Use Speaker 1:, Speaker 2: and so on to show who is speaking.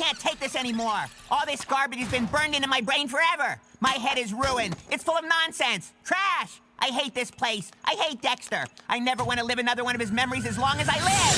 Speaker 1: can't take this anymore. All this garbage has been burned into my brain forever. My head is ruined. It's full of nonsense. Trash. I hate this place. I hate Dexter. I never want to live another one of his memories as long as I live.